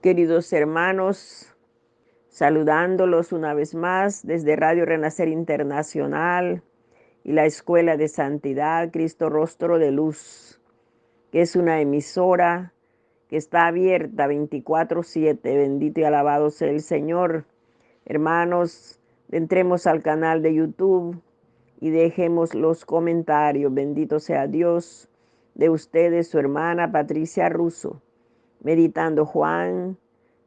Queridos hermanos, saludándolos una vez más desde Radio Renacer Internacional y la Escuela de Santidad Cristo Rostro de Luz, que es una emisora que está abierta 24/7. Bendito y alabado sea el Señor. Hermanos, entremos al canal de YouTube y dejemos los comentarios. Bendito sea Dios de ustedes, su hermana Patricia Russo meditando Juan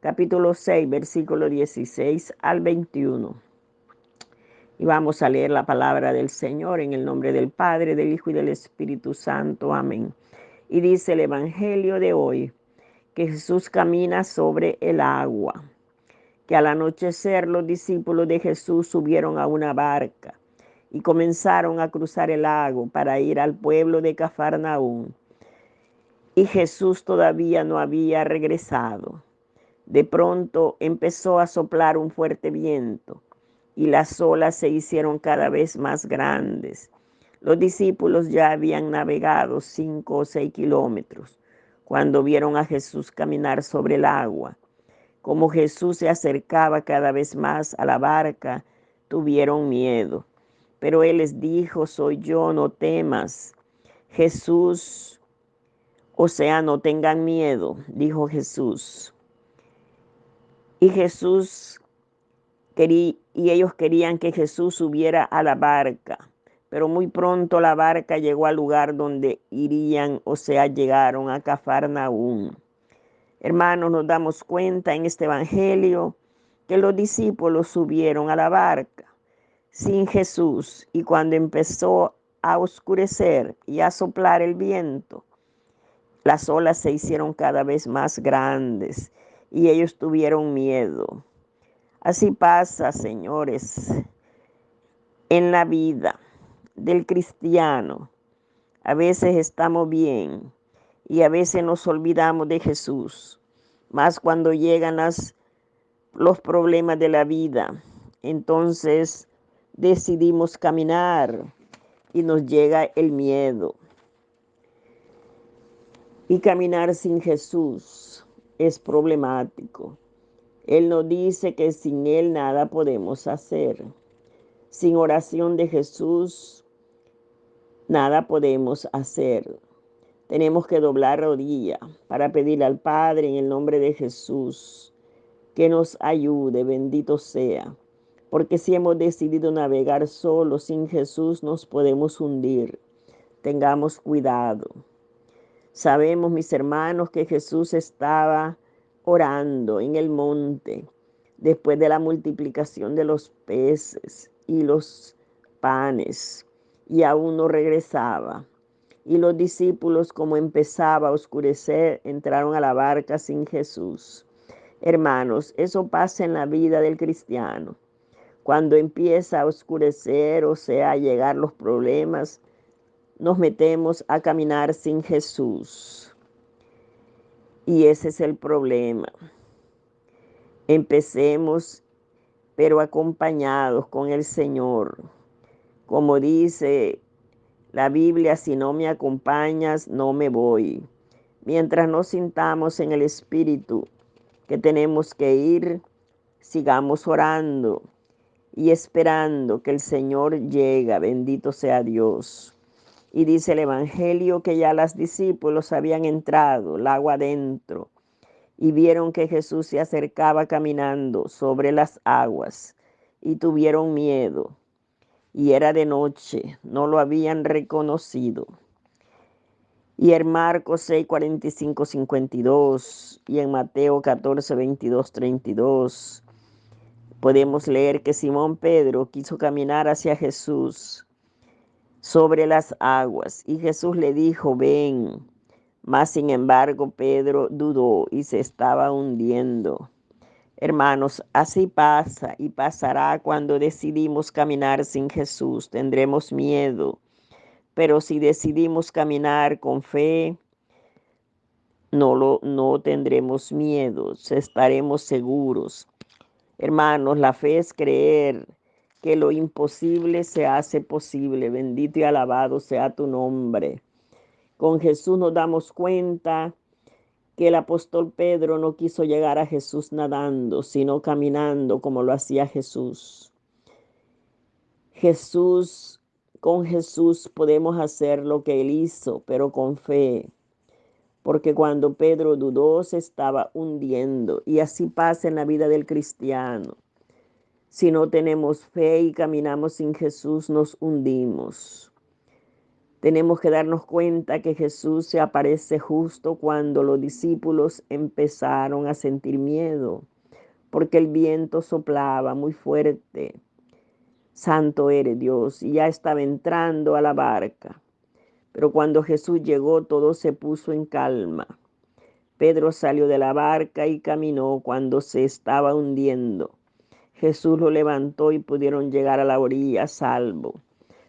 capítulo 6, versículo 16 al 21. Y vamos a leer la palabra del Señor en el nombre del Padre, del Hijo y del Espíritu Santo. Amén. Y dice el Evangelio de hoy que Jesús camina sobre el agua, que al anochecer los discípulos de Jesús subieron a una barca y comenzaron a cruzar el lago para ir al pueblo de Cafarnaún y Jesús todavía no había regresado. De pronto empezó a soplar un fuerte viento y las olas se hicieron cada vez más grandes. Los discípulos ya habían navegado cinco o seis kilómetros cuando vieron a Jesús caminar sobre el agua. Como Jesús se acercaba cada vez más a la barca, tuvieron miedo. Pero Él les dijo, soy yo, no temas. Jesús o sea, no tengan miedo, dijo Jesús. Y Jesús y ellos querían que Jesús subiera a la barca, pero muy pronto la barca llegó al lugar donde irían, o sea, llegaron a Cafarnaún. Hermanos, nos damos cuenta en este evangelio que los discípulos subieron a la barca sin Jesús y cuando empezó a oscurecer y a soplar el viento, las olas se hicieron cada vez más grandes y ellos tuvieron miedo. Así pasa, señores, en la vida del cristiano. A veces estamos bien y a veces nos olvidamos de Jesús, más cuando llegan las, los problemas de la vida. Entonces decidimos caminar y nos llega el miedo. Y caminar sin Jesús es problemático. Él nos dice que sin Él nada podemos hacer. Sin oración de Jesús, nada podemos hacer. Tenemos que doblar rodilla para pedir al Padre en el nombre de Jesús que nos ayude, bendito sea. Porque si hemos decidido navegar solo sin Jesús, nos podemos hundir. Tengamos cuidado. Sabemos, mis hermanos, que Jesús estaba orando en el monte después de la multiplicación de los peces y los panes y aún no regresaba. Y los discípulos, como empezaba a oscurecer, entraron a la barca sin Jesús. Hermanos, eso pasa en la vida del cristiano. Cuando empieza a oscurecer, o sea, a llegar los problemas, nos metemos a caminar sin Jesús. Y ese es el problema. Empecemos, pero acompañados con el Señor. Como dice la Biblia, si no me acompañas, no me voy. Mientras nos sintamos en el Espíritu que tenemos que ir, sigamos orando y esperando que el Señor llegue. Bendito sea Dios. Y dice el Evangelio que ya las discípulos habían entrado, el agua adentro, y vieron que Jesús se acercaba caminando sobre las aguas, y tuvieron miedo. Y era de noche, no lo habían reconocido. Y en Marcos 6, 45, 52 y en Mateo 14, 22, 32 podemos leer que Simón Pedro quiso caminar hacia Jesús sobre las aguas. Y Jesús le dijo, ven. Mas sin embargo Pedro dudó y se estaba hundiendo. Hermanos, así pasa y pasará cuando decidimos caminar sin Jesús. Tendremos miedo, pero si decidimos caminar con fe, no, lo, no tendremos miedo, estaremos seguros. Hermanos, la fe es creer que lo imposible se hace posible. Bendito y alabado sea tu nombre. Con Jesús nos damos cuenta que el apóstol Pedro no quiso llegar a Jesús nadando, sino caminando como lo hacía Jesús. Jesús, con Jesús podemos hacer lo que él hizo, pero con fe. Porque cuando Pedro dudó se estaba hundiendo y así pasa en la vida del cristiano. Si no tenemos fe y caminamos sin Jesús, nos hundimos. Tenemos que darnos cuenta que Jesús se aparece justo cuando los discípulos empezaron a sentir miedo, porque el viento soplaba muy fuerte. Santo eres Dios, y ya estaba entrando a la barca. Pero cuando Jesús llegó, todo se puso en calma. Pedro salió de la barca y caminó cuando se estaba hundiendo. Jesús lo levantó y pudieron llegar a la orilla salvo.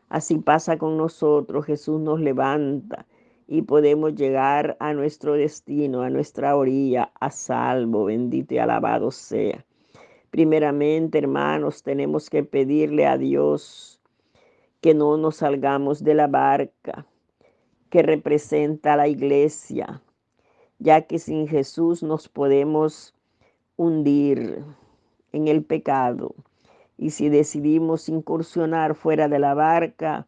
Así pasa con nosotros, Jesús nos levanta y podemos llegar a nuestro destino, a nuestra orilla, a salvo, bendito y alabado sea. Primeramente, hermanos, tenemos que pedirle a Dios que no nos salgamos de la barca que representa a la iglesia, ya que sin Jesús nos podemos hundir en el pecado. Y si decidimos incursionar fuera de la barca,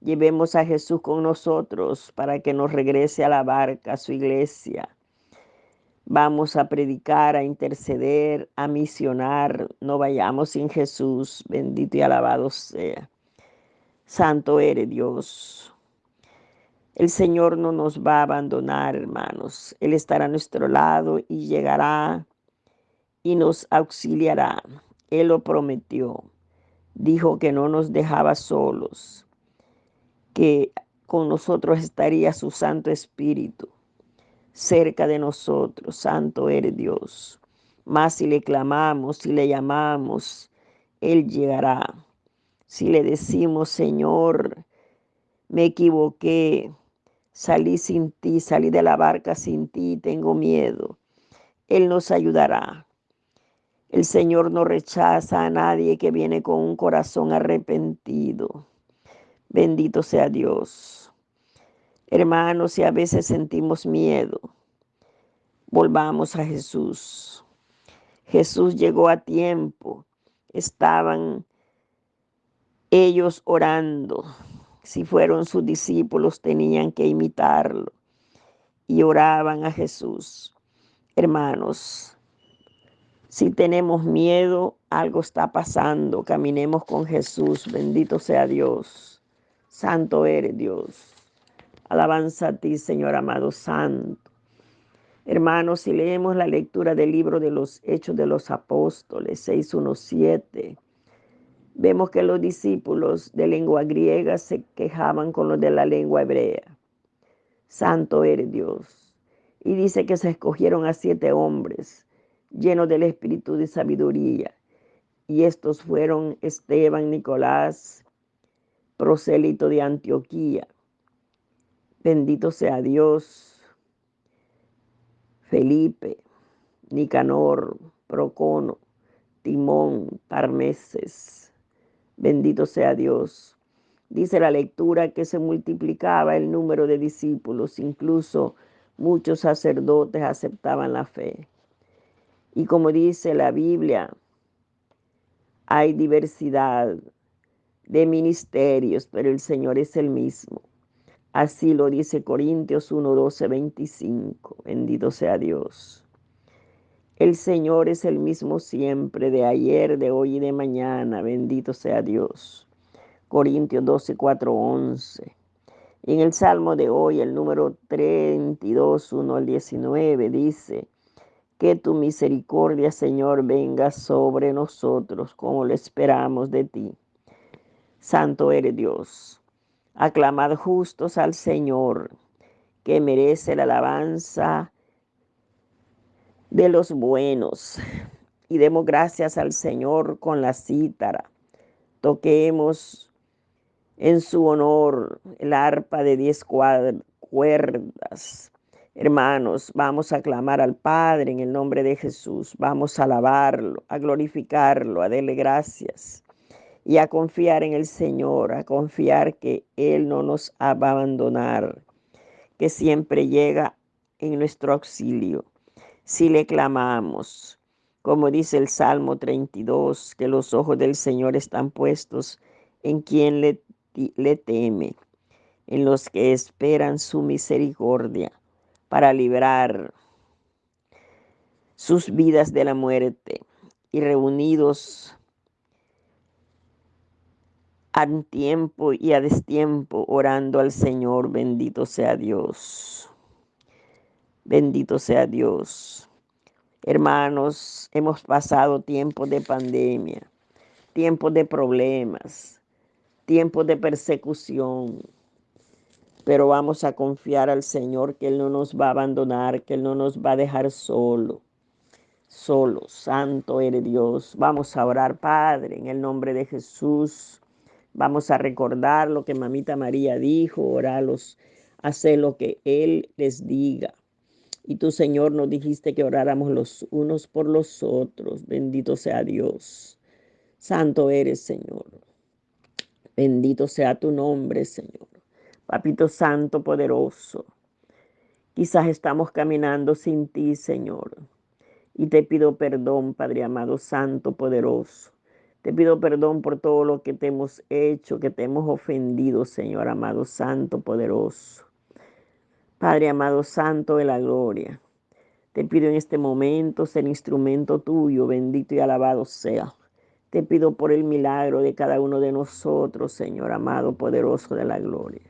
llevemos a Jesús con nosotros para que nos regrese a la barca, a su iglesia. Vamos a predicar, a interceder, a misionar. No vayamos sin Jesús. Bendito y alabado sea. Santo eres Dios. El Señor no nos va a abandonar, hermanos. Él estará a nuestro lado y llegará y nos auxiliará. Él lo prometió. Dijo que no nos dejaba solos, que con nosotros estaría su Santo Espíritu cerca de nosotros. Santo eres Dios. Más si le clamamos, si le llamamos, Él llegará. Si le decimos, Señor, me equivoqué, salí sin ti, salí de la barca sin ti, tengo miedo, Él nos ayudará. El Señor no rechaza a nadie que viene con un corazón arrepentido. Bendito sea Dios. Hermanos, si a veces sentimos miedo, volvamos a Jesús. Jesús llegó a tiempo. Estaban ellos orando. Si fueron sus discípulos, tenían que imitarlo. Y oraban a Jesús. Hermanos, si tenemos miedo, algo está pasando. Caminemos con Jesús. Bendito sea Dios. Santo eres Dios. Alabanza a ti, Señor amado Santo. Hermanos, si leemos la lectura del libro de los Hechos de los Apóstoles 617, vemos que los discípulos de lengua griega se quejaban con los de la lengua hebrea. Santo eres Dios. Y dice que se escogieron a siete hombres lleno del espíritu de sabiduría. Y estos fueron Esteban, Nicolás, prosélito de Antioquía. Bendito sea Dios. Felipe, Nicanor, Procono, Timón, Parmeses. Bendito sea Dios. Dice la lectura que se multiplicaba el número de discípulos, incluso muchos sacerdotes aceptaban la fe. Y como dice la Biblia, hay diversidad de ministerios, pero el Señor es el mismo. Así lo dice Corintios 1, 12, 25. Bendito sea Dios. El Señor es el mismo siempre, de ayer, de hoy y de mañana. Bendito sea Dios. Corintios 12, 4, 11. Y en el Salmo de hoy, el número 32, 1 al 19, dice, que tu misericordia, Señor, venga sobre nosotros como lo esperamos de ti. Santo eres Dios. Aclamad justos al Señor, que merece la alabanza de los buenos. Y demos gracias al Señor con la cítara. Toquemos en su honor el arpa de diez cuerdas Hermanos, vamos a clamar al Padre en el nombre de Jesús, vamos a alabarlo, a glorificarlo, a darle gracias y a confiar en el Señor, a confiar que Él no nos va a abandonar, que siempre llega en nuestro auxilio. Si le clamamos, como dice el Salmo 32, que los ojos del Señor están puestos en quien le, le teme, en los que esperan su misericordia para librar sus vidas de la muerte y reunidos a tiempo y a destiempo orando al Señor. Bendito sea Dios. Bendito sea Dios. Hermanos, hemos pasado tiempos de pandemia, tiempos de problemas, tiempos de persecución, pero vamos a confiar al Señor que Él no nos va a abandonar, que Él no nos va a dejar solo solo. Santo eres Dios. Vamos a orar, Padre, en el nombre de Jesús. Vamos a recordar lo que mamita María dijo, oralos, hacer lo que Él les diga. Y tú, Señor, nos dijiste que oráramos los unos por los otros. Bendito sea Dios. Santo eres, Señor. Bendito sea tu nombre, Señor. Papito Santo, poderoso. Quizás estamos caminando sin ti, Señor. Y te pido perdón, Padre amado, Santo, poderoso. Te pido perdón por todo lo que te hemos hecho, que te hemos ofendido, Señor amado, Santo, poderoso. Padre amado, Santo de la gloria. Te pido en este momento ser instrumento tuyo, bendito y alabado sea. Te pido por el milagro de cada uno de nosotros, Señor amado, poderoso de la gloria.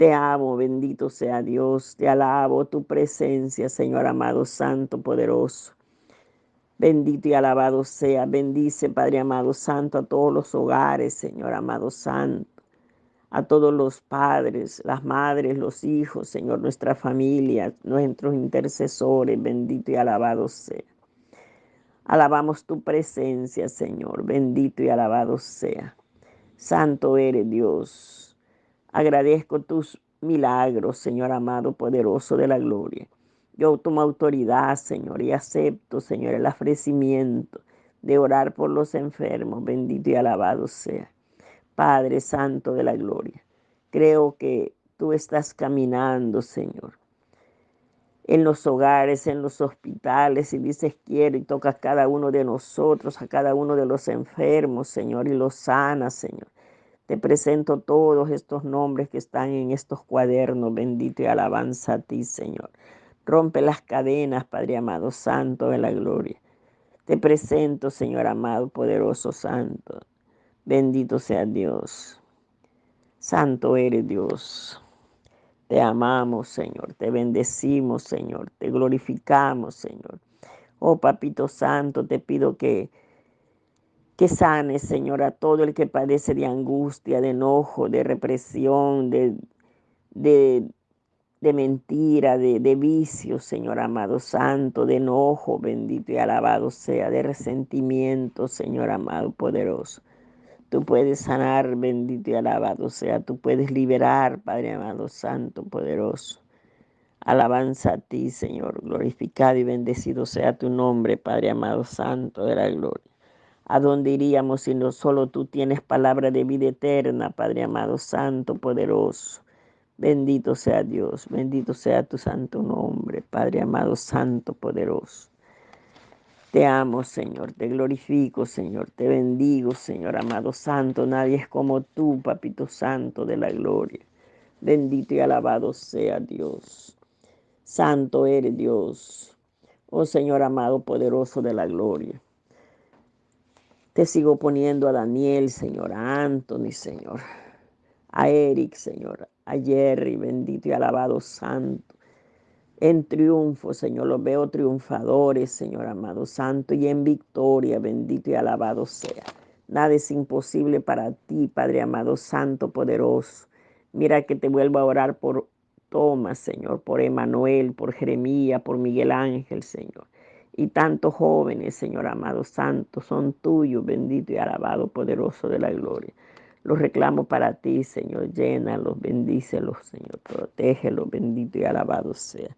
Te amo, bendito sea Dios. Te alabo tu presencia, Señor amado, santo, poderoso. Bendito y alabado sea. Bendice, Padre amado, santo, a todos los hogares, Señor amado, santo. A todos los padres, las madres, los hijos, Señor, nuestra familia, nuestros intercesores, bendito y alabado sea. Alabamos tu presencia, Señor, bendito y alabado sea. Santo eres Dios. Agradezco tus milagros, Señor amado, poderoso de la gloria. Yo tomo autoridad, Señor, y acepto, Señor, el ofrecimiento de orar por los enfermos. Bendito y alabado sea. Padre Santo de la gloria. Creo que tú estás caminando, Señor, en los hogares, en los hospitales, y dices quiero y tocas cada uno de nosotros, a cada uno de los enfermos, Señor, y los sanas, Señor. Te presento todos estos nombres que están en estos cuadernos. Bendito y alabanza a ti, Señor. Rompe las cadenas, Padre amado, Santo de la gloria. Te presento, Señor amado, poderoso Santo. Bendito sea Dios. Santo eres Dios. Te amamos, Señor. Te bendecimos, Señor. Te glorificamos, Señor. Oh, Papito Santo, te pido que que sane, Señor, a todo el que padece de angustia, de enojo, de represión, de, de, mentira, de, de vicio, Señor amado santo, de enojo, bendito y alabado sea, de resentimiento, Señor amado poderoso. Tú puedes sanar, bendito y alabado sea. Tú puedes liberar, Padre amado, santo, poderoso. Alabanza a ti, Señor. Glorificado y bendecido sea tu nombre, Padre amado, santo de la gloria. ¿A dónde iríamos si no solo tú tienes palabra de vida eterna, Padre amado, santo, poderoso? Bendito sea Dios, bendito sea tu santo nombre, Padre amado, santo, poderoso. Te amo, Señor, te glorifico, Señor, te bendigo, Señor amado, santo. Nadie es como tú, Papito Santo de la gloria. Bendito y alabado sea Dios. Santo eres Dios. Oh Señor amado, poderoso de la gloria. Te sigo poniendo a Daniel, Señor, a Anthony, Señor, a Eric, Señor, a Jerry, bendito y alabado Santo. En triunfo, Señor, los veo triunfadores, Señor amado Santo, y en victoria, bendito y alabado sea. Nada es imposible para ti, Padre amado Santo, poderoso. Mira que te vuelvo a orar por Tomás, Señor, por Emanuel, por Jeremías, por Miguel Ángel, Señor y tantos jóvenes, Señor amado santo, son tuyos, bendito y alabado, poderoso de la gloria. Los reclamo para ti, Señor, llénalos, bendícelos, Señor, protégelos, bendito y alabado sea.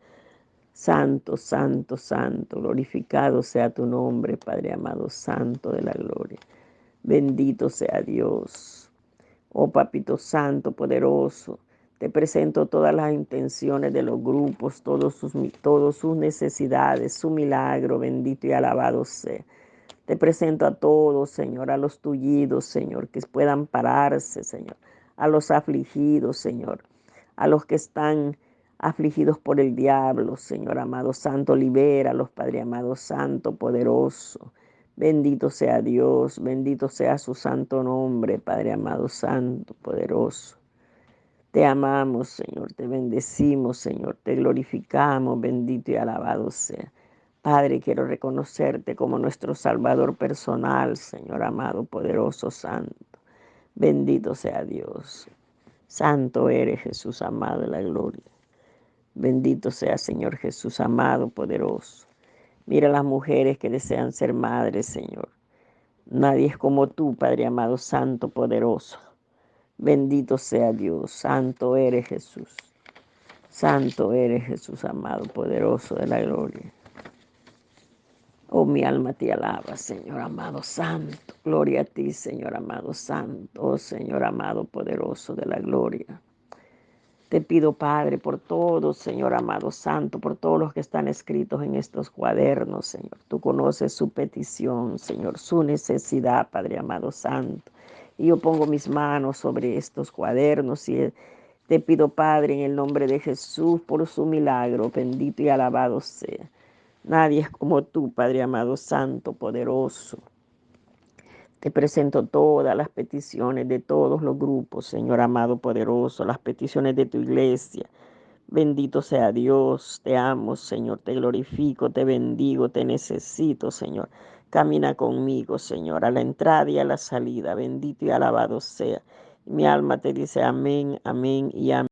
Santo, santo, santo, glorificado sea tu nombre, Padre amado, santo de la gloria. Bendito sea Dios. Oh Papito Santo, poderoso, Te presento todas las intenciones de los grupos, todos sus, todas sus necesidades, su milagro, bendito y alabado sea. Te presento a todos, Señor, a los tullidos, Señor, que puedan pararse, Señor, a los afligidos, Señor, a los que están afligidos por el diablo, Señor amado Santo, libera los Padre amado Santo, poderoso. Bendito sea Dios, bendito sea su santo nombre, Padre amado Santo, poderoso. Te amamos, Señor, te bendecimos, Señor, te glorificamos, bendito y alabado sea. Padre, quiero reconocerte como nuestro Salvador personal, Señor amado, poderoso, santo. Bendito sea Dios. Santo eres Jesús amado de la gloria. Bendito sea Señor Jesús amado, poderoso. Mira las mujeres que desean ser madres, Señor. Nadie es como tú, Padre amado, santo, poderoso. Bendito sea Dios, santo eres Jesús. Santo eres Jesús amado, poderoso de la gloria. Oh, mi alma te alaba, Señor amado santo. Gloria a ti, Señor amado santo. Oh, Señor amado poderoso de la gloria. Te pido, Padre, por todos, Señor amado Santo, por todos los que están escritos en estos cuadernos, Señor. Tú conoces su petición, Señor, su necesidad, Padre amado Santo. Y yo pongo mis manos sobre estos cuadernos y te pido, Padre, en el nombre de Jesús, por su milagro, bendito y alabado sea. Nadie es como tú, Padre amado, Santo, poderoso. Te presento todas las peticiones de todos los grupos, Señor amado poderoso, las peticiones de tu iglesia. Bendito sea Dios, te amo, Señor, te glorifico, te bendigo, te necesito, Señor. Camina conmigo, Señor, a la entrada y a la salida. Bendito y alabado sea. Mi alma te dice amén, amén y amén.